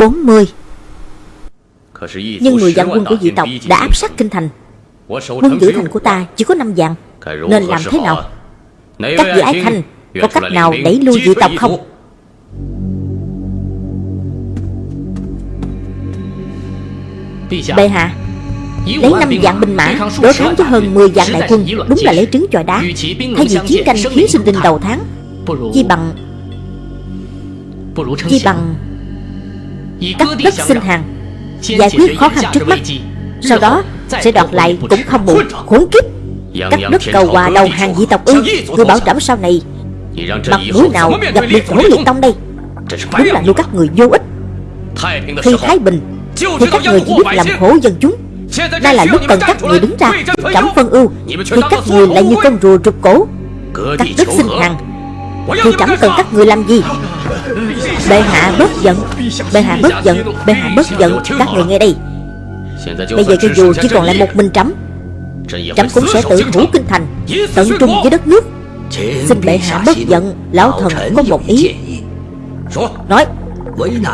40 Nhưng Nhưng 10 10 vạn quân của dị tộc đã áp sát kinh thành. Quân giữ thành của ta chỉ có 5 vạn Nên làm thế nào? Các vị ái khanh Có cách nào đẩy lui dị tộc không? Bệ hạ Lấy 5 vạn binh mã Đối kháng với hơn 10 vạn đại quân. Đúng là lấy trứng chọi đá. Thay vì chiến tranh khiến sinh linh đầu tháng Chi bằng Chi bằng Cắt đất xin hàng. Giải quyết khó khăn trước mắt. Sau đó sẽ đoạt lại cũng không muộn Khốn kiếp Cắt đất cầu hòa đầu hàng dị tộc ư Người bảo trẫm sau này. Mặt mũi nào gặp liệt hổ liệt tông đây Đúng là nuôi các người vô ích. Khi Thái Bình Thì các người chỉ biết làm khổ dân chúng. Đây là lúc cần các người đứng ra Trẫm phân ưu. Thì các người lại như con rùa rụt cổ. Cắt đất xin hàng Thì trẫm cần các người làm gì. Bệ hạ bớt giận Bệ hạ bớt giận Bệ hạ bớt giận. Các người nghe đây. Bây giờ cho dù chỉ còn lại một mình trẫm Trẫm cũng sẽ tự thủ kinh thành Tận trung với đất nước. Xin bệ hạ bớt giận Lão thần có một ý. Nói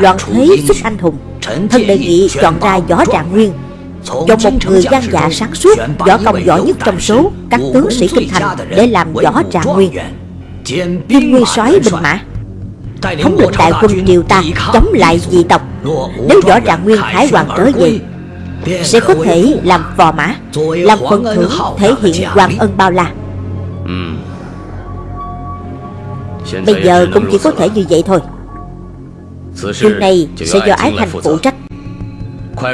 Loạn thế xuất anh hùng Thân đề nghị chọn ra võ trạng nguyên. Chọn một người gian dạ sáng suốt Võ công giỏi nhất trong số Các tướng sĩ kinh thành Để làm võ trạng nguyên Kim nguyên soái binh mã Thống lĩnh đại quân triều ta Chống lại dị tộc. Nếu võ trạng nguyên hải hoàng trở về Sẽ có thể làm phò mã Làm phần thưởng thể hiện hoàng ân bao la. Bây giờ cũng chỉ có thể như vậy thôi. Chuyện này sẽ do ái thành phụ trách.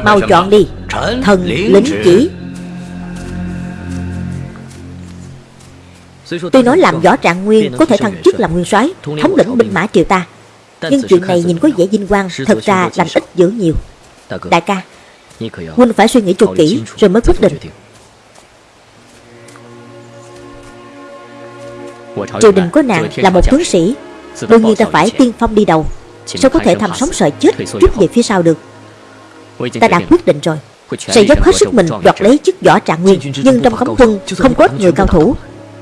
Mau chọn đi. Thần lính chỉ Tuy nói làm võ trạng nguyên Có thể thăng chức làm nguyên soái Thống lĩnh binh mã triều ta. Nhưng chuyện này nhìn có vẻ vinh quang Thật ra làm ít dữ nhiều. Đại ca Huynh phải suy nghĩ cho kỹ Rồi mới quyết định. Triều đình có nạn là một tướng sĩ Đương nhiên ta phải tiên phong đi đầu. Sao có thể thầm sống sợ chết Rút về phía sau được? Ta đã quyết định rồi. Sẽ dốc hết sức mình đoạt lấy chức võ trạng nguyên Nhưng trong cấm quân không có ít người cao thủ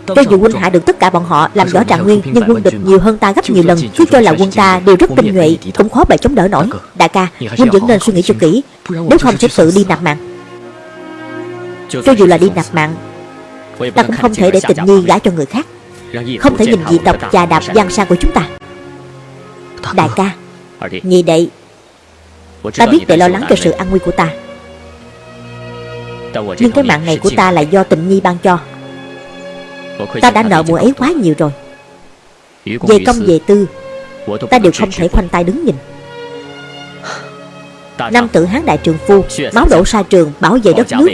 Cho dù quân hạ được tất cả bọn họ làm võ trạng nguyên Nhưng quân địch nhiều hơn ta gấp nhiều lần Cứ cho là quân ta đều rất tinh nhuệ Cũng khó bề chống đỡ nổi. Đại ca, huynh vẫn nên suy nghĩ cho kỹ. Nếu không sẽ tự đi nạp mạng. Cho dù là đi nạp mạng Ta cũng không thể để tình nhi gả cho người khác. Không thể nhìn dị tộc chà đạp gian sang của chúng ta. Đại ca Nhị đệ Ta biết đệ lo lắng cho sự an nguy của ta. Nhưng cái mạng này của ta là do tình nhi ban cho Ta đã nợ mùa ấy quá nhiều rồi. Về công về tư Ta đều không thể khoanh tay đứng nhìn. Nam tử hán đại trường phu Máu đổ sa trường bảo vệ đất nước.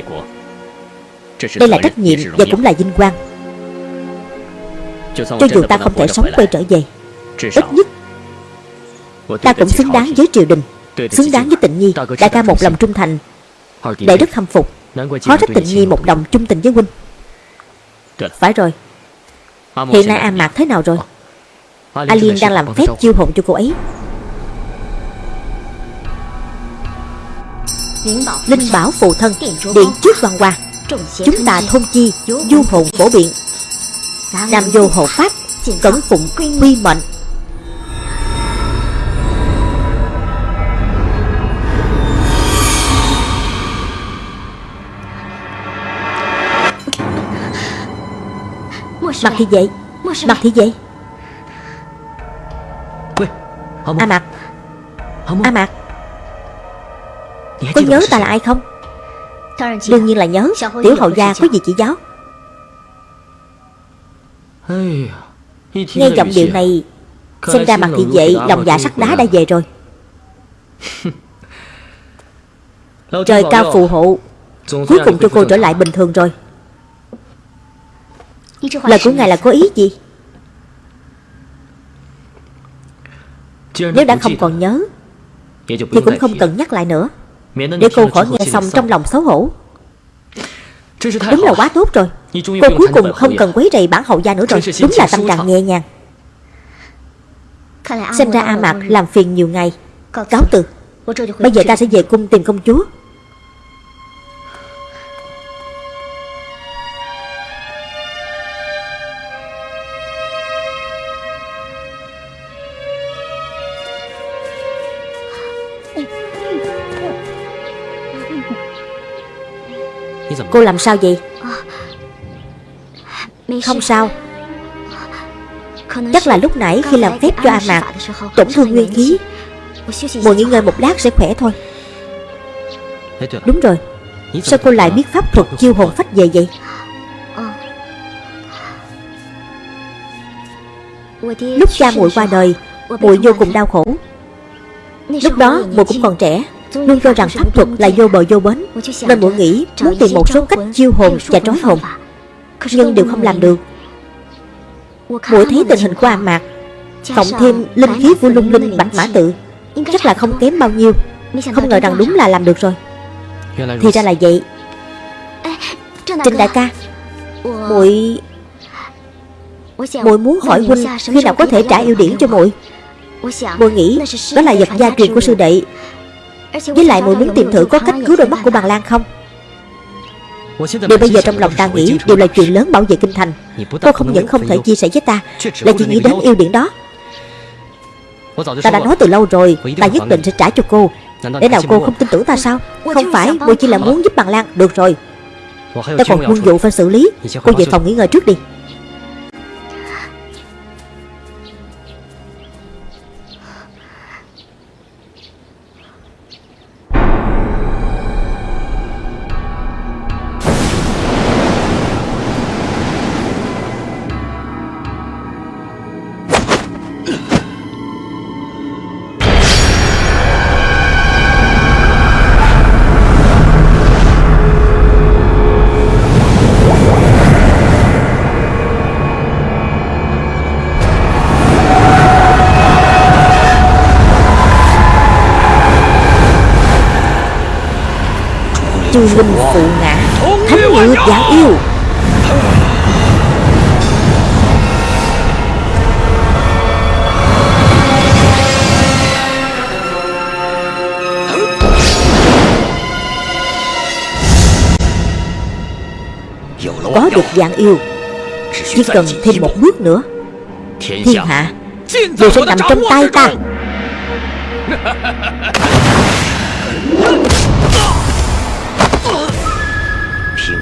Đây là trách nhiệm và cũng là vinh quang. Cho dù ta không thể sống quay trở về Ít nhất Ta cũng xứng đáng với triều đình Xứng đáng với tịnh nhi Đại ca một lòng trung thành Đệ rất khâm phục. Khó trách tịnh nhi một đồng trung tình với huynh Phải rồi. Hiện nay A Mạc thế nào rồi? A Liên đang làm phép chiêu hồn cho cô ấy. Linh bảo phù thân Điện trước văn hoa. Chúng ta thôn chi Du hồn phổ biện. Nam vô hộ pháp Cẩn phụng quy mệnh Mặt thì vậy Mặt thì vậy A Mạc. A Mạc Có nhớ ta là ai không? Đương nhiên là nhớ. Tiểu hậu gia có gì chỉ giáo? Nghe giọng điệu này Xem ra mặt thị vệ lòng dạ sắt đá đã về rồi. Trời cao phù hộ. Cuối cùng cho cô trở lại bình thường rồi Lời của ngài là có ý gì? Nếu đã không còn nhớ Thì cũng không cần nhắc lại nữa. Để cô khỏi nghe xong trong lòng xấu hổ. Đúng là quá tốt rồi. Cô cuối cùng không cần quấy rầy bản hậu gia nữa rồi. Đúng là tâm trạng nhẹ nhàng. Xem ra A Mạc làm phiền nhiều ngày. Cáo từ. Bây giờ ta sẽ về cung tìm công chúa Cô làm sao vậy? Không sao. Chắc là lúc nãy khi làm phép cho A Mạc Tổn thương nguyên khí. Ngồi nghỉ ngơi một lát sẽ khỏe thôi. Đúng rồi. Sao cô lại biết pháp thuật chiêu hồn phách về vậy? Lúc cha muội qua đời muội vô cùng đau khổ. Lúc đó muội cũng còn trẻ Luôn cho rằng pháp thuật là vô bờ vô bến, Nên muội nghĩ muốn tìm một số cách chiêu hồn và trói hồn, Nhưng đều không làm được. Muội thấy tình hình của A Mạc Cộng thêm linh khí của lung linh bạch mã tự, Chắc là không kém bao nhiêu. Không ngờ rằng đúng là làm được rồi. Thì ra là vậy. Trình đại ca, muội muội muốn hỏi huynh khi nào có thể trả yêu điển cho muội? Muội nghĩ đó là vật gia truyền của sư đệ với lại muội muốn tìm thử có cách cứu đôi mắt của bằng lan không? Điều bây giờ trong lòng ta nghĩ đều là chuyện lớn bảo vệ kinh thành, Cô không những không thể chia sẻ với ta Là chỉ nghĩ đến yêu điện đó. Ta đã nói từ lâu rồi, Ta nhất định sẽ trả cho cô. Để nào cô không tin tưởng ta sao? Không phải muội chỉ là muốn giúp bằng lan. Được rồi. Ta còn quân vụ phải xử lý. Cô về phòng nghỉ ngơi trước đi. Có được vạn yêu chỉ cần thêm một bước nữa. Thiên hạ đều sẽ nằm trong tay ta.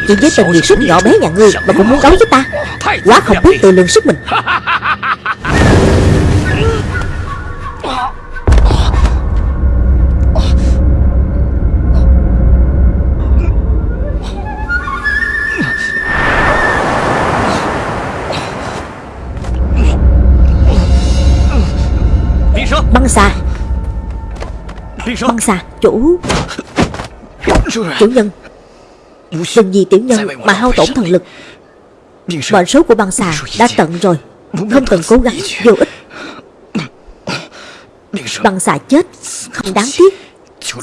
Chỉ với tình nhiệt sức nhỏ bé nhà ngươi Mà cũng muốn đấu với ta Quá không biết tự lượng sức mình Băng xà. Băng xà Chủ Chủ nhân. Đừng vì tiểu nhân mà hao tổn thần lực. Mệnh số của băng xà đã tận rồi. Không cần cố gắng, vô ích. Băng xà chết, Không đáng tiếc.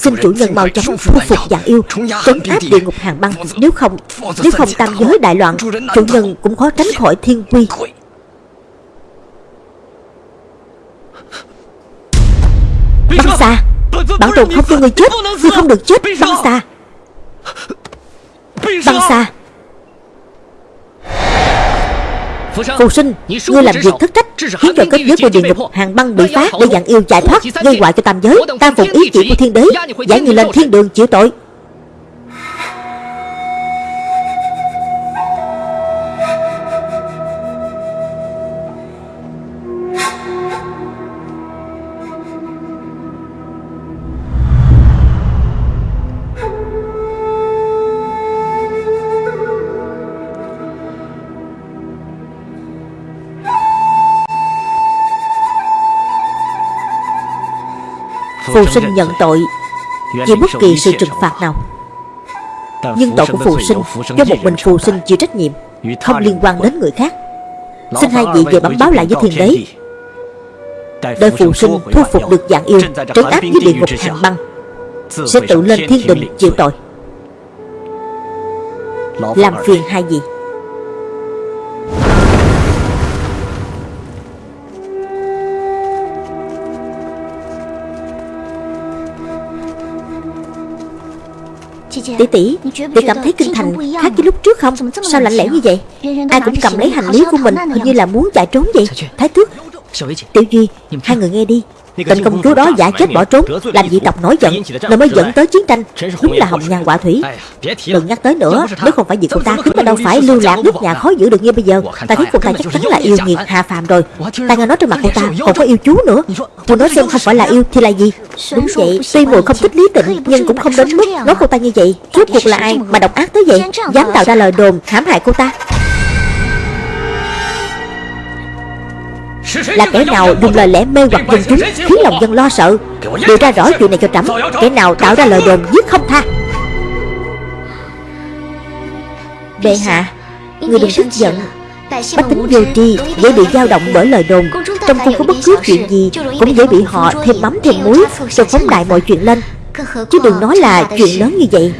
Xin chủ nhân mau chóng thu phục dạng yêu, Trấn áp địa ngục hàng băng. Nếu không Nếu không tam giới đại loạn, Chủ nhân cũng khó tránh khỏi thiên quy. Băng xà Bản tồn không cho người chết Người không được chết Băng xà Băng xa Phù sinh Ngươi làm việc thất trách Khiến cho kết giới của địa ngục hàng băng bị phá Để dặn yêu chạy thoát Gây hoại cho tam giới. Tam phục ý chỉ của thiên đế Giải người lên thiên đường chịu tội Phù sinh nhận tội. Vì bất kỳ sự trừng phạt nào. Nhưng tội của phù sinh Do một mình phù sinh chịu trách nhiệm Không liên quan đến người khác. Xin hai vị về bẩm báo lại với thiên đế. Đợi phù sinh thu phục được dạng yêu Trấn áp với địa ngục hàng băng. Sẽ tự lên thiên đình chịu tội. Làm phiền hai vị Tỷ tỷ Tỷ cảm thấy kinh thành khác với lúc trước không? Sao lạnh lẽo như vậy? Ai cũng cầm lấy hành lý của mình Hình như là muốn chạy trốn vậy? Thái tước Tiểu Duy Hai người nghe đi Tịnh công chúa đó giả chết bỏ trốn Làm dị tộc nổi giận Rồi mới dẫn tới chiến tranh. Đúng là hồng nhan quả thủy. Đừng nhắc tới nữa Nếu không phải vì cô ta Chúng ta đâu phải lưu lạc nước nhà khó giữ được như bây giờ. Ta thấy cô ta chắc chắn là yêu nghiệt hạ phàm rồi. Ta nghe nói trên mặt cô ta còn có yêu chú nữa Cô nói xem không phải là yêu thì là gì Đúng vậy Tuy mùi không thích lý tịnh Nhưng cũng không đến mức nói cô ta như vậy Rốt cuộc là ai mà độc ác tới vậy Dám tạo ra lời đồn hãm hại cô ta Là kẻ nào dùng lời lẽ mê hoặc dân chúng Khiến lòng dân lo sợ? Điều ra rõ chuyện này cho trẫm Kẻ nào tạo ra lời đồn giết không tha? Bệ hạ Người đừng tức giận Bách tính vô tri dễ bị dao động bởi lời đồn. Trong cung có bất cứ chuyện gì Cũng dễ bị họ thêm mắm thêm muối Rồi phóng đại mọi chuyện lên. Chứ đừng nói là chuyện lớn như vậy.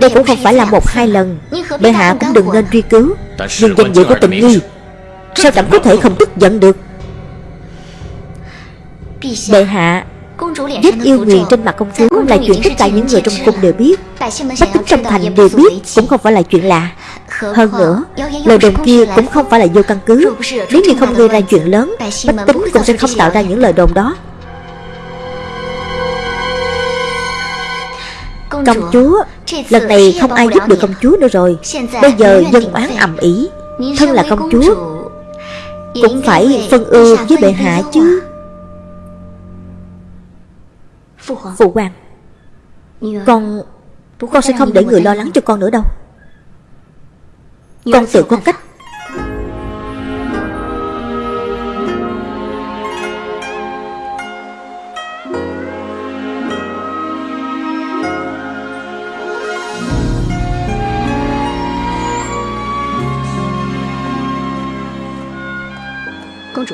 Đây cũng không phải là một hai lần. Bệ hạ cũng đừng nên truy cứu. Nhưng danh dự của tình nhi Sao chẳng có thể không tức giận được? Bệ hạ, Vết yêu nguyền trên mặt công chúa là chuyện tất cả những người trong cung đều biết. Bách tính trong thành đều biết, Cũng không phải là chuyện lạ. Hơn nữa, Lời đồn kia cũng không phải là vô căn cứ. Nếu như không gây ra chuyện lớn, Bách tính cũng sẽ không tạo ra những lời đồn đó. Công chúa, Lần này không ai giúp được công chúa nữa rồi. Bây giờ dân oán ầm ĩ. Thân là công chúa cũng phải phân ưu với bệ hạ chứ. Phụ hoàng Con Con sẽ không để người lo lắng cho con nữa đâu. Con tự có cách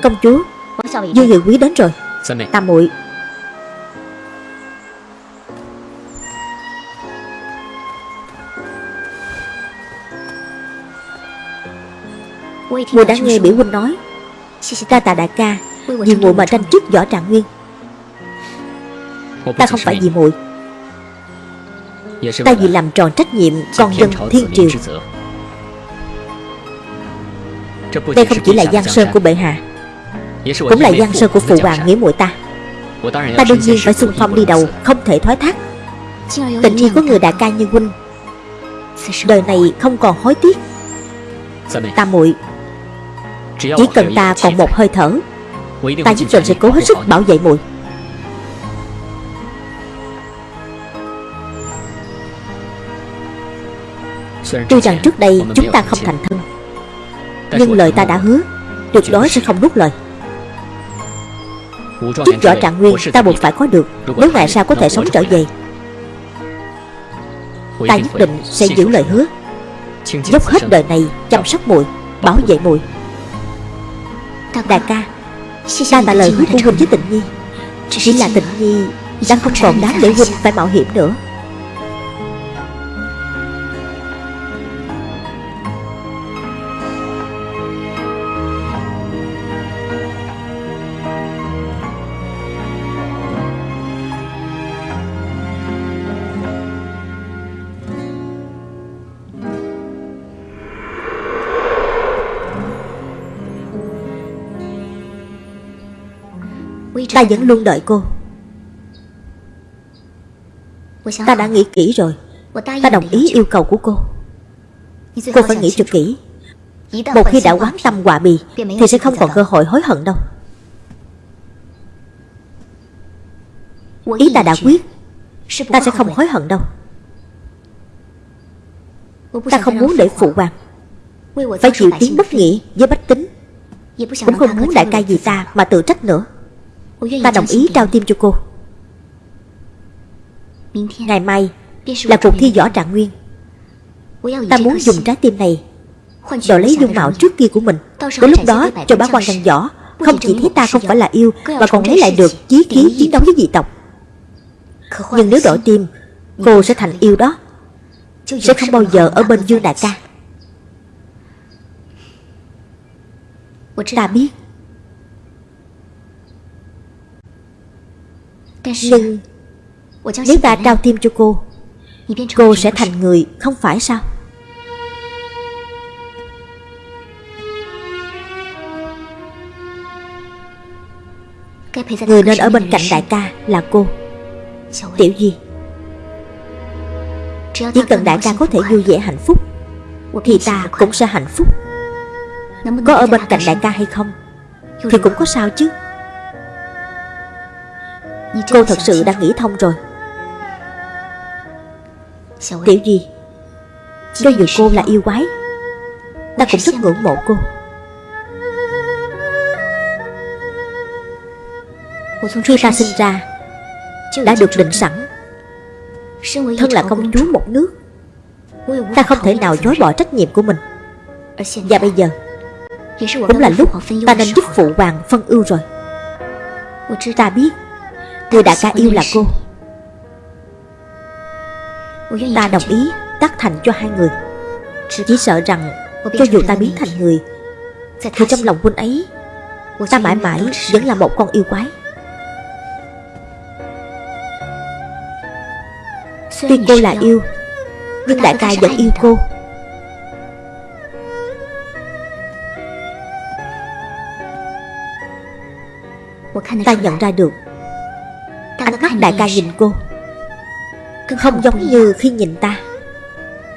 Công chúa Dương Nghị Quý đến rồi. Tam muội. Mùa đã nghe biểu huynh nói. Ta tạ đại ca Vì muội mà tranh chức võ trạng nguyên. Ta không phải vì muội. Ta vì làm tròn trách nhiệm Con dân thiên triều. Đây không chỉ là giang sơn của bệ hạ Cũng là giang sơn của phụ hoàng nghĩa muội ta. Ta đương nhiên phải xung phong đi đầu Không thể thoái thác. Tự nhiên có người đại ca như huynh. Đời này không còn hối tiếc. Ta muội chỉ cần ta còn một hơi thở Ta nhất định sẽ cố hết sức bảo vệ muội. Tuy rằng trước đây chúng ta không thành thân Nhưng lời ta đã hứa Tuyệt đối sẽ không nuốt lời Chức rõ trạng nguyên, ta buộc phải có được. Nếu ngày sau có thể sống trở về? Ta nhất định sẽ giữ lời hứa. Dốc hết đời này chăm sóc muội, Bảo vệ muội. Đại ca, Ta tạ lời hứa của Huynh với Tịnh Nhi Chỉ là Tịnh Nhi Đã không còn đáng để Huynh phải mạo hiểm nữa. Ta vẫn luôn đợi cô. Ta đã nghĩ kỹ rồi. Ta đồng ý yêu cầu của cô. Cô phải nghĩ cho kỹ. Một khi đã quán tâm hòa bì Thì sẽ không còn cơ hội hối hận đâu. Ý ta đã quyết. Ta sẽ không hối hận đâu. Ta không muốn để phụ hoàng Phải chịu tiếng bất nghĩa với bách tính. Cũng không muốn đại ca gì ta mà tự trách nữa Ta đồng ý trao tim cho cô. Ngày mai Là cuộc thi võ trạng nguyên. Ta muốn dùng trái tim này Đổi lấy dung mạo trước kia của mình. Đến lúc đó cho bá quan văn võ Không chỉ thấy ta không phải là yêu Mà còn lấy lại được chí khí chiến đấu với dị tộc. Nhưng nếu đổi tim Cô sẽ thành yêu đó. Sẽ không bao giờ ở bên Dương Đại ca. Ta biết Nhưng Nếu ta trao tim cho cô Cô sẽ thành người không phải sao? Người nên ở bên cạnh đại ca là cô. Tiểu Duy Chỉ cần đại ca có thể vui vẻ hạnh phúc Thì ta cũng sẽ hạnh phúc. Có ở bên cạnh đại ca hay không Thì cũng có sao chứ Cô thật sự đã nghĩ thông rồi. Tiểu Duy Cho dù cô là yêu quái Ta cũng rất ngưỡng mộ cô. Khi ta sinh ra Đã được định sẵn. Thân là công chúa một nước. Ta không thể nào chối bỏ trách nhiệm của mình. Và bây giờ Cũng là lúc ta nên giúp phụ hoàng phân ưu rồi. Ta biết Người đại ca yêu là cô. Ta đồng ý tác thành cho hai người. Chỉ sợ rằng Cho dù ta biến thành người, Thì trong lòng huynh ấy, Ta mãi mãi vẫn là một con yêu quái. Tuy cô là yêu, Nhưng đại ca vẫn yêu cô. Ta nhận ra được đại ca nhìn cô. Không giống như khi nhìn ta.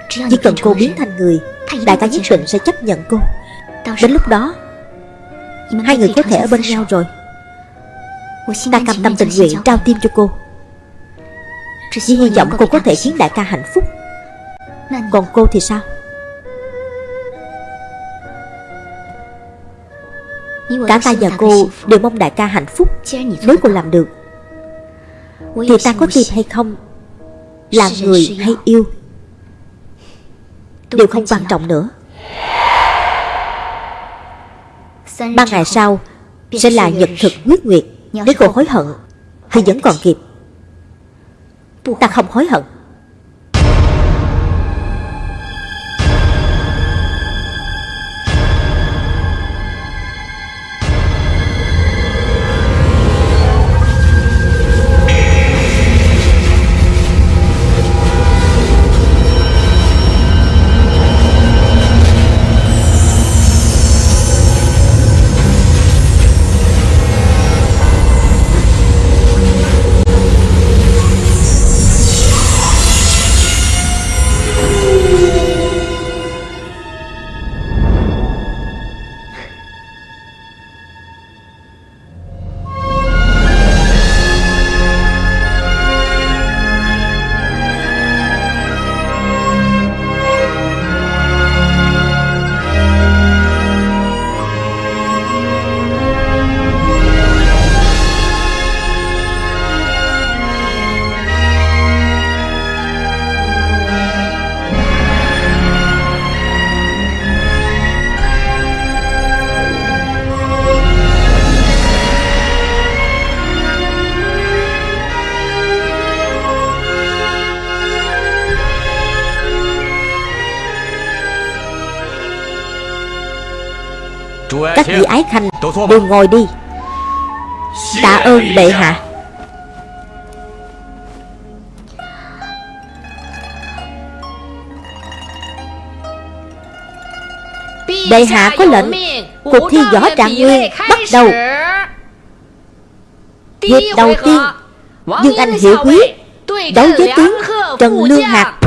Chỉ cần cô biến thành người Đại ca nhất định sẽ chấp nhận cô. Đến lúc đó Hai người có thể ở bên nhau rồi. Ta cam tâm tình nguyện trao tim cho cô. Chỉ hy vọng cô có thể khiến đại ca hạnh phúc. Còn cô thì sao? Cả ta và cô đều mong đại ca hạnh phúc. Nếu cô làm được Thì ta có tìm hay không? Là người hay yêu. Đều không quan trọng nữa. Ba ngày sau Sẽ là nhật thực quyết nguyệt. Nếu cô hối hận Thì vẫn còn kịp. Ta không hối hận Các vị ái khanh đều ngồi đi. Tạ ơn bệ hạ. Bệ hạ có lệnh Cuộc thi võ trạng nguyên bắt đầu. Hiệp đầu tiên Dương Anh Hiệu Quý Đấu với tướng Trần Lương Hạc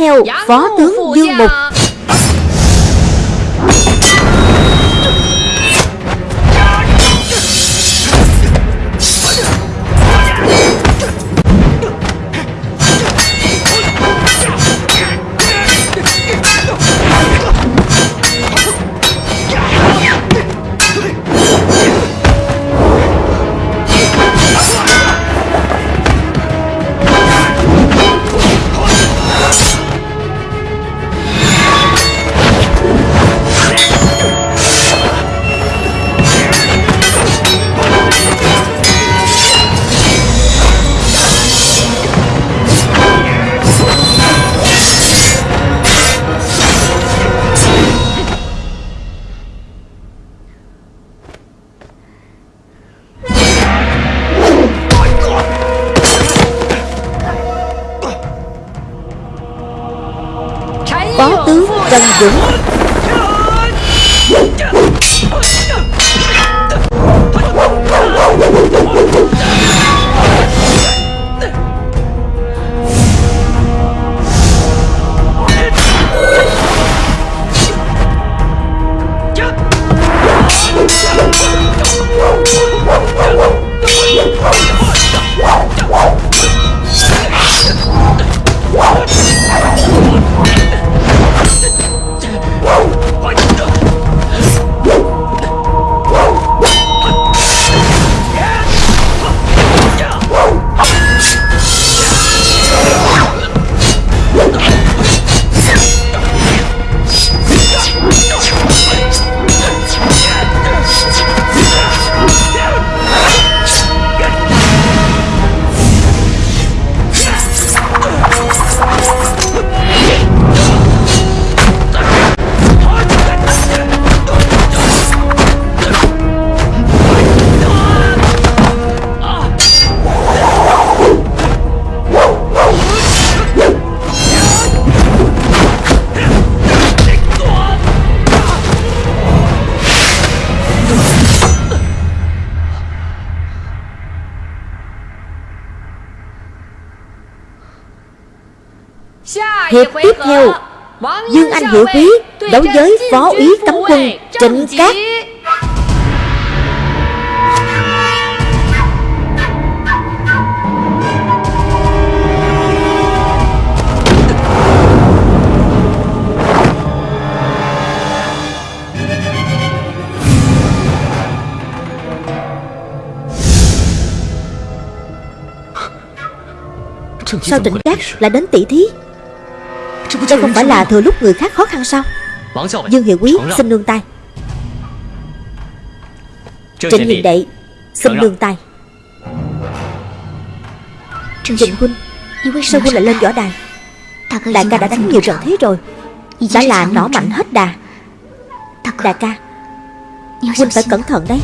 theo Phó tướng Dương Mục. Hiệp tiếp theo Dương Anh Hiệu Quý đấu với Phó úy cấm quân Trịnh Cát. Sao Trịnh Cát lại đến tỷ thí Đây không phải là thừa lúc người khác khó khăn sao? Dương Hiệu Quý xin nương tay. Trịnh Hiền Đệ xin nương tay. Trịnh Huynh Sao Huynh lại lên võ đài? Đại ca đã đánh nhiều trận thế rồi. Đã là nỏ mạnh hết đà. Đại ca Huynh phải cẩn thận đấy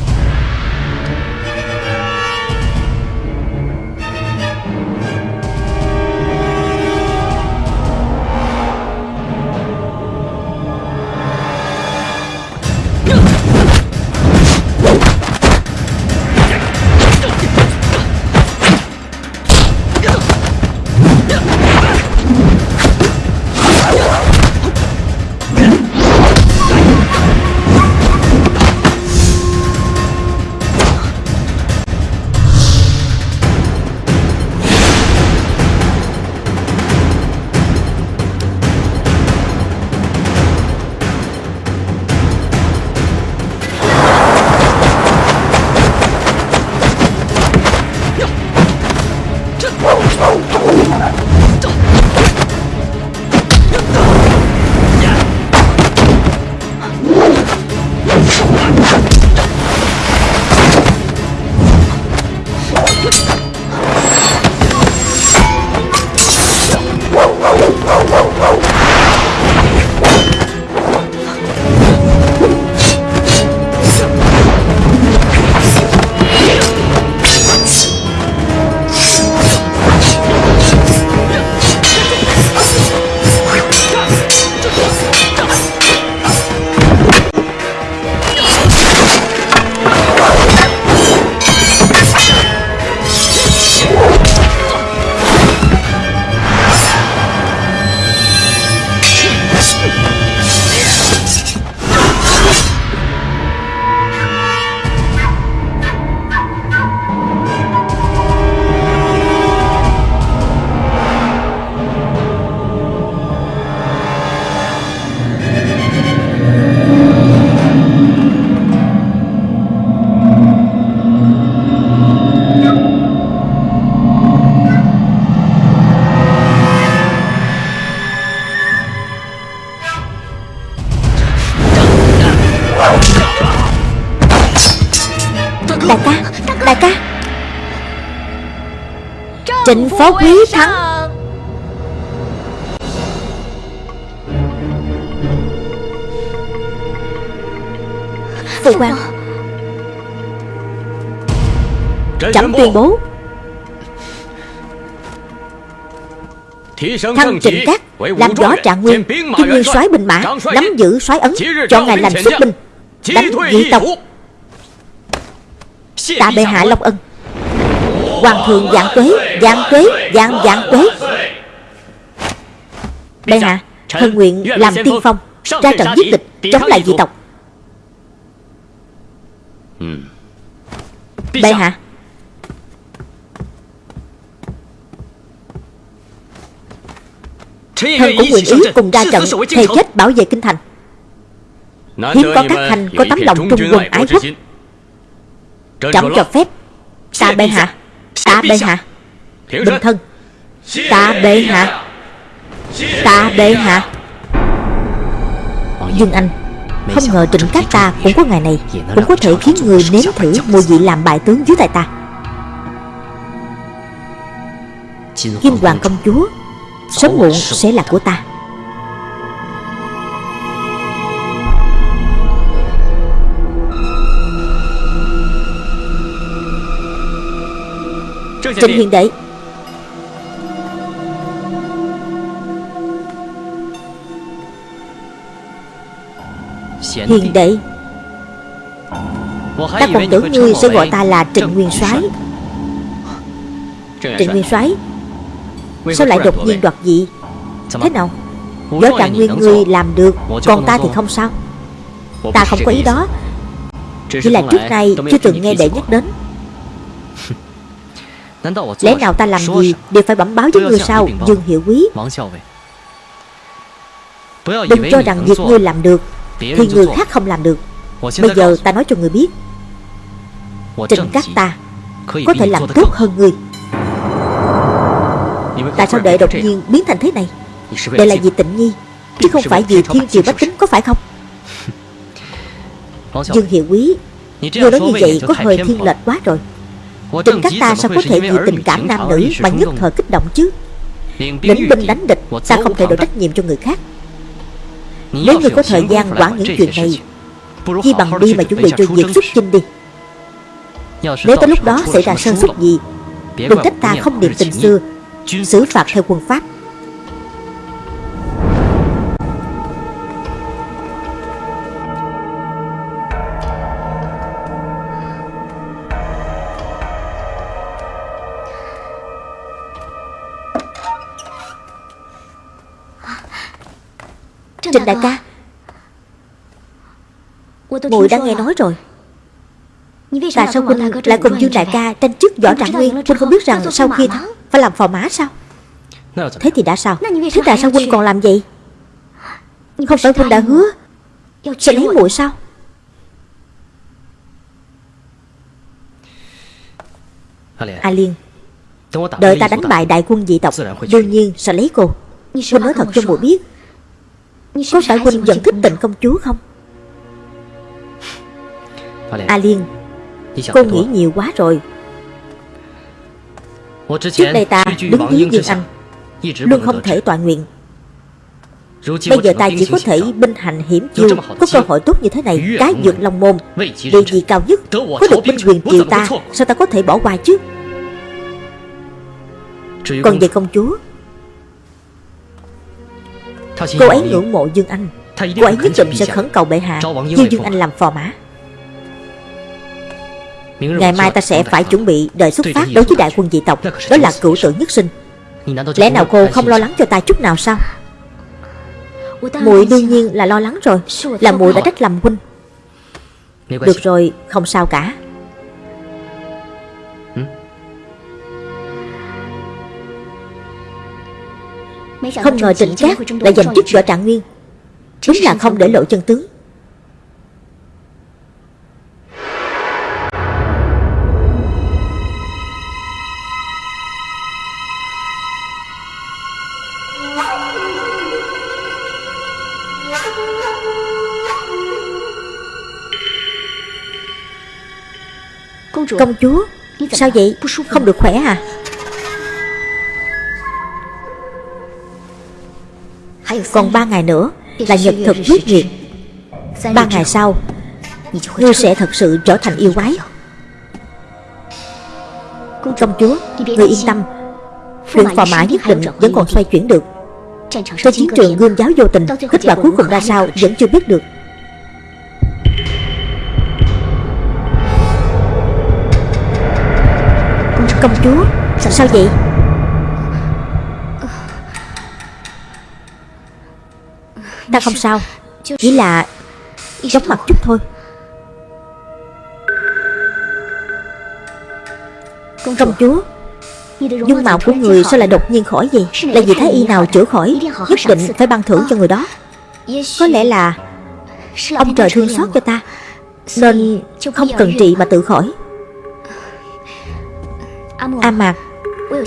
Trịnh phó quý thắng. Phụ quan Trẫm tuyên bố. Thăng trịnh các Làm rõ trạng nguyên Kim nguyên soái binh mã Nắm giữ soái ấn Chọn ngày lành xuất binh Đánh dị tộc. Tạ bệ hạ Long Ân Hoàng thượng dạng tuế Dạng tuế Dạng dạng tuế Bệ hạ Thần nguyện làm tiên phong Ra trận giết địch Chống lại dị tộc. Bệ hạ Thần cũng nguyện ý cùng ra trận Thề chết bảo vệ kinh thành. Hiếm có các thành có tấm lòng trung quân ái quốc. Trẫm cho phép. Tạ bệ hạ Tạ bệ hạ Bình thân. Tạ bệ hạ Tạ bệ hạ Dương Anh Không ngờ trịnh các ta cũng có ngày này Cũng có thể khiến người nếm thử mùi vị làm bại tướng dưới tay ta. Kim Hoàng công chúa Sớm muộn sẽ là của ta Trịnh Hiền Đệ. Hiền Đệ. Ta còn tưởng ngươi sẽ gọi ta là Trịnh Nguyên soái. Trịnh Nguyên soái. Sao lại đột nhiên đoạt dị Thế nào? Võ trạng nguyên ngươi làm được Còn ta thì không sao. Ta không có ý đó. Chỉ là trước nay chưa từng nghe đệ nhắc đến Lẽ nào ta làm gì Đều phải bẩm báo với ngươi sao Dương Hiệu Quý。Đừng cho rằng việc ngươi làm được Thì người khác không làm được. Bây giờ ta nói cho ngươi biết. Trịnh các ta Có thể làm tốt hơn ngươi Tại sao đệ đột nhiên biến thành thế này? Đệ là vì tịnh nhi Chứ không phải vì thiên triều bách tính có phải không? Dương Hiệu Quý Người nói như vậy có hơi thiên lệch quá rồi Trịnh các ta sao có thể vì tình cảm nam nữ Mà nhất thời kích động chứ? Lĩnh binh đánh địch Ta không thể đổ trách nhiệm cho người khác? Nếu người có thời gian quản những chuyện này Chi bằng đi mà chuẩn bị cho việc xuất chinh đi. Nếu tới lúc đó xảy ra sơ suất gì Đừng trách ta không niệm tình xưa xử phạt theo quân pháp Trịnh đại ca. Mùi đã nghe nói rồi. Tại sao Huynh lại cùng Dương đại ca tranh chức võ trạng nguyên Huynh không biết rằng sau khi thắng Phải làm phò mã sao? Thế thì đã sao? Thế tại sao Huynh còn làm vậy Không phải Huynh đã hứa. Sẽ lấy muội sao? A Liên Đợi ta đánh bại đại quân dị tộc Đương nhiên sẽ lấy cô. Huynh nói thật cho muội biết Có phải Huynh vẫn thích tình công chúa không? A Liên Cô nghĩ nhiều quá rồi. Trước đây ta đứng dưới Dương Anh Luôn không thể tọa nguyện. Bây giờ ta chỉ có thể binh hành hiểm chiêu Có cơ hội tốt như thế này Cái dược long môn Địa vị cao nhất Có được binh quyền triều ta Sao ta có thể bỏ qua chứ? Còn về công chúa Cô ấy ngưỡng mộ Dương Anh. Cô ấy nhất định sẽ khẩn cầu bệ hạ Chiêu Dương Anh làm phò mã Ngày mai ta sẽ phải chuẩn bị đợi xuất phát đối với đại quân dị tộc Đó là cửu tử nhất sinh. Lẽ nào cô không lo lắng cho ta chút nào sao? Muội đương nhiên là lo lắng rồi Là muội đã trách lầm huynh Được rồi không sao cả Không ngờ trịnh cát lại giành chức võ trạng nguyên. Đúng là không để lộ chân tướng. Công chúa Sao vậy? Không được khỏe à Còn ba ngày nữa Là nhật thực quyết nghiệt Ba ngày sau Ngươi sẽ thật sự trở thành yêu quái. Công chúa Ngươi yên tâm. Luyện phò mã nhất định vẫn còn xoay chuyển được. Trên chiến trường gương giáo vô tình Kết quả cuối cùng ra sao vẫn chưa biết được. Công chúa Sao vậy Ta không sao. Chỉ là Chóng mặt chút thôi. Công chúa, Dung mạo của người sao lại đột nhiên khỏi vậy? Là vì thái y nào chữa khỏi, Nhất định phải ban thưởng cho người đó. Có lẽ là Ông trời thương xót cho ta, Nên không cần trị mà tự khỏi. A Mạc,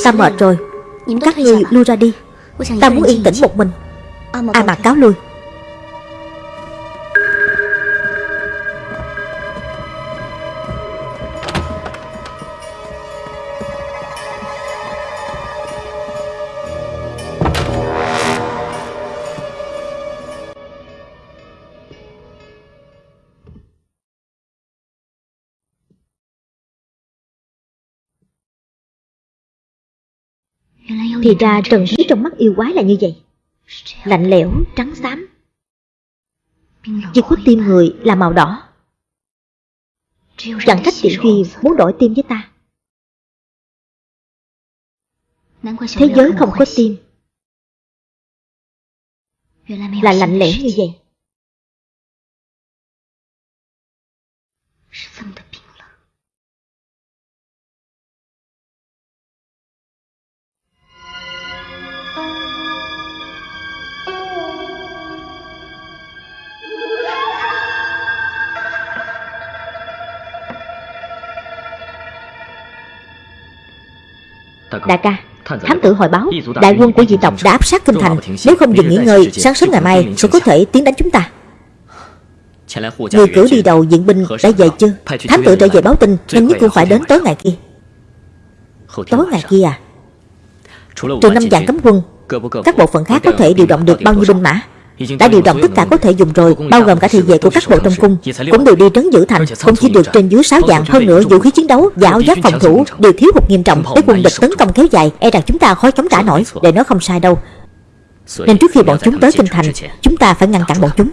Ta mệt rồi. Các ngươi lui ra đi. Ta muốn yên tĩnh một mình. A Mạc cáo lui. Thì ra trần khí trong mắt yêu quái là như vậy. Lạnh lẽo, trắng xám. Chỉ có tim người là màu đỏ. Chẳng trách tiểu duy muốn đổi tim với ta. Thế giới không có tim. Là lạnh lẽo như vậy. Đại ca Thám tử hồi báo Đại quân của dị tộc đã áp sát kinh thành. Nếu không dừng nghỉ ngơi Sáng sớm ngày mai sẽ có thể tiến đánh chúng ta. Người cử đi đầu diện binh đã về chưa? Thám tử trở về báo tin Nhanh nhất cũng phải đến tối ngày kia. Tối ngày kia à? Trừ năm dạng cấm quân Các bộ phận khác có thể điều động được bao nhiêu binh mã đã điều động tất cả có thể dùng rồi bao gồm cả thị vệ của các bộ trong cung cũng đều đi trấn giữ thành không chỉ được trên dưới sáu dạng hơn nữa vũ khí chiến đấu và áo giáp phòng thủ đều thiếu hụt nghiêm trọng để quân địch tấn công kéo dài e rằng chúng ta khó chống trả nổi. Để nó không sai đâu nên trước khi bọn chúng tới kinh thành chúng ta phải ngăn cản bọn chúng.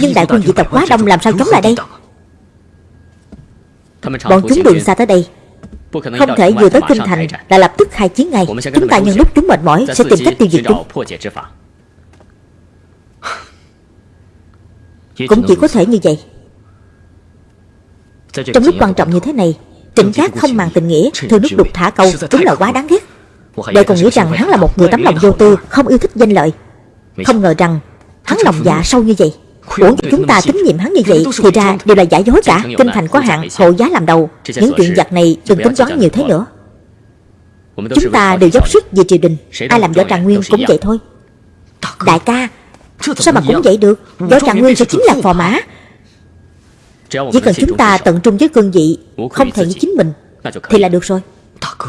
Nhưng đại quân dị tộc quá đông làm sao chống lại đây? Bọn chúng đường xa tới đây không thể vừa tới kinh thành là lập tức khai chiến ngay. Chúng ta nhân lúc chúng mệt mỏi sẽ tìm cách tiêu diệt chúng Cũng chỉ có thể như vậy. Trong lúc quan trọng như thế này Trịnh Cát không màng tình nghĩa Thư nước đục thả câu Đúng là quá đáng ghét. Đời còn nghĩ rằng hắn là một người tấm lòng vô tư Không yêu thích danh lợi. Không ngờ rằng hắn lòng dạ sâu như vậy. Uổng chúng ta tín nhiệm hắn như vậy Thì ra đều là giả dối cả. Kinh thành có hạn Hộ giá làm đầu. Những chuyện giặc này đừng tính toán nhiều thế nữa. Chúng ta đều dốc sức vì triều đình Ai làm võ tràng nguyên cũng vậy thôi. Đại ca Sao mà cũng vậy được? Võ Trạng Nguyên sẽ chính là phò mã. Chỉ cần chúng ta tận trung với cương vị Không thể như chính mình Thì là được rồi.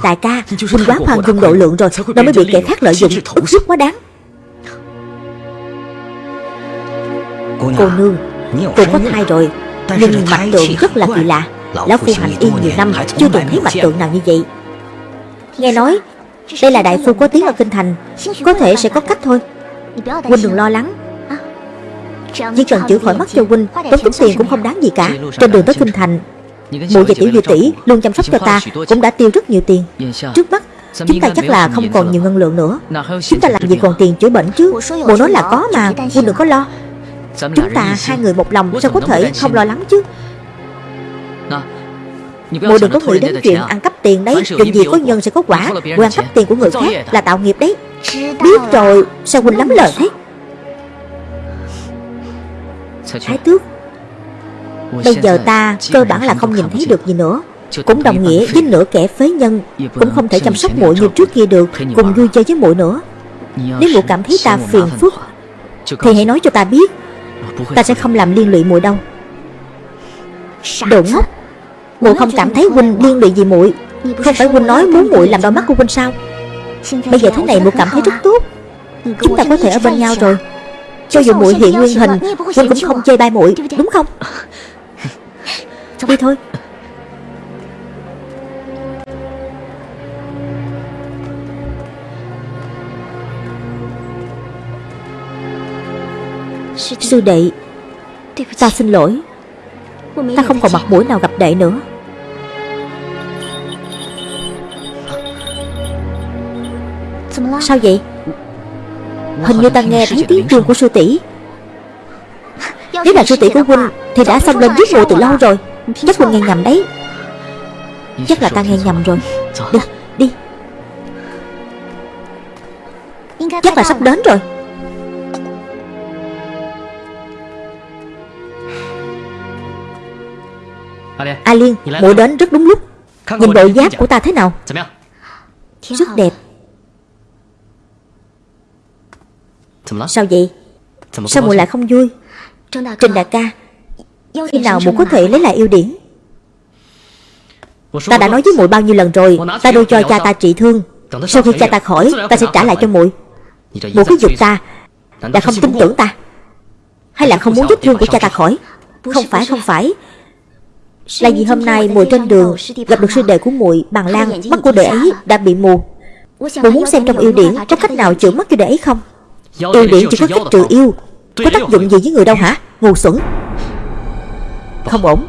Đại ca Huynh quá khoan dung độ lượng rồi Nó mới bị kẻ khác lợi dụng. ức hiếp quá đáng. Cô nương Cô có thai rồi Nhưng mặt tượng rất là kỳ lạ. Lão phu hành y nhiều năm Chưa từng thấy mặt tượng nào như vậy. Nghe nói Đây là đại phu có tiếng ở kinh thành Có thể sẽ có cách thôi Huynh đừng lo lắng Chỉ cần chữa khỏi mắt cho Huynh Tốn tính tiền cũng không đáng gì cả. Trên đường tới Kinh Thành Mụ và tiểu dư tỷ luôn chăm sóc cho ta Cũng đã tiêu rất nhiều tiền. Trước mắt Chúng ta chắc là không còn nhiều ngân lượng nữa. Chúng ta làm gì còn tiền chữa bệnh chứ? Mụ nói là có mà Huynh đừng có lo. Chúng ta hai người một lòng Sao có thể không lo lắng chứ? Mụ đừng có nghĩ đến chuyện ăn cắp tiền đấy. Chuyện gì có nhân sẽ có quả. Ăn cắp tiền của người khác là tạo nghiệp đấy. Biết rồi Sao Huynh lắm lời thế Thái tước. Bây giờ ta cơ bản là không nhìn thấy được gì nữa. Cũng đồng nghĩa với nửa kẻ phế nhân Cũng không thể chăm sóc muội như trước kia được. Cùng vui chơi với muội nữa. Nếu muội cảm thấy ta phiền phức Thì hãy nói cho ta biết. Ta sẽ không làm liên lụy muội đâu. Đồ ngốc. Muội không cảm thấy huynh liên lụy gì muội. Không phải huynh nói muốn muội làm đau mắt của huynh sao? Bây giờ thế này muội cảm thấy rất tốt. Chúng ta có thể ở bên nhau rồi Cho dù muội hiện nguyên hình Huynh cũng không chê bai muội Đúng không? Đi thôi. Sư đệ Ta xin lỗi. Ta không còn mặt mũi nào gặp đệ nữa. Sao vậy Hình như ta nghe thấy tiếng chuông của sư tỷ. Nếu là sư tỷ của huynh Thì đã xông lên giết mùa từ lâu rồi. Chắc huynh nghe nhầm đấy. Chắc là ta nghe nhầm rồi. Đi, đi. Chắc là sắp đến rồi. A Liên, muội đến rất đúng lúc. Nhìn bộ giáp của ta thế nào? Rất đẹp Sao vậy? Sao muội lại không vui? Trình đại ca. Khi nào muội có thể lấy lại yêu điển? Ta đã nói với muội bao nhiêu lần rồi Ta đưa cho cha ta trị thương. Sau khi cha ta khỏi Ta sẽ trả lại cho muội Muội cứ giục ta Là không tin tưởng ta. Hay là không muốn vết thương của cha ta khỏi? Không phải không phải. Là vì hôm nay muội trên đường Gặp được sư đệ của muội Bằng Lan. Mắt của đệ ấy đã bị mù. Muội muốn xem trong yêu điển Có cách nào chữa mắt cho đệ ấy không Yêu điển chỉ có cách trừ yêu Có tác dụng gì với người đâu hả? Ngu xuẩn. Không ổn.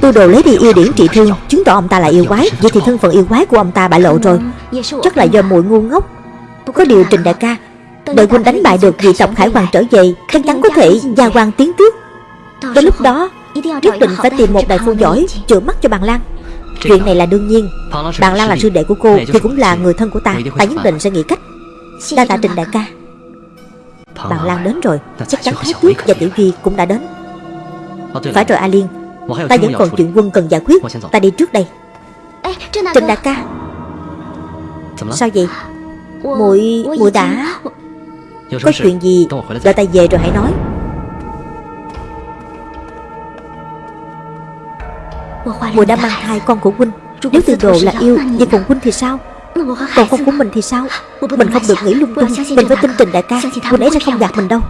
Tư đồ lấy đi yêu điển trị thương. Chứng tỏ ông ta là yêu quái. Vậy thì thân phận yêu quái của ông ta bại lộ rồi. Chắc là do muội ngu ngốc. Có điều Trình đại ca Đợi huynh đánh bại được vị tổng khải hoàng trở về Chắc chắn có thể gia quan tiến tiếp Tới lúc đó Nhất định phải tìm một đại phu giỏi Chữa mắt cho bằng Lan Chuyện này là đương nhiên. Bằng Lan là sư đệ của cô Thì cũng là người thân của ta. Ta nhất định sẽ nghĩ cách Đa tạ Trình đại ca Bằng Lan đến rồi. Chắc chắn Thái Tuyết và Tiểu Duy cũng đã đến. Phải rồi A Liên Ta vẫn còn chuyện quân cần giải quyết. Ta đi trước đây. Trình đại ca. Sao vậy? Muội muội đã. Có chuyện gì? Đợi ta về rồi hãy nói. Muội đã mang thai con của huynh. Nếu từ đồ là yêu Vậy còn huynh thì sao còn con của mình thì sao? Mình không được nghĩ lung tung. Mình phải tin Trình đại ca. Huynh ấy sẽ không gạt mình đâu.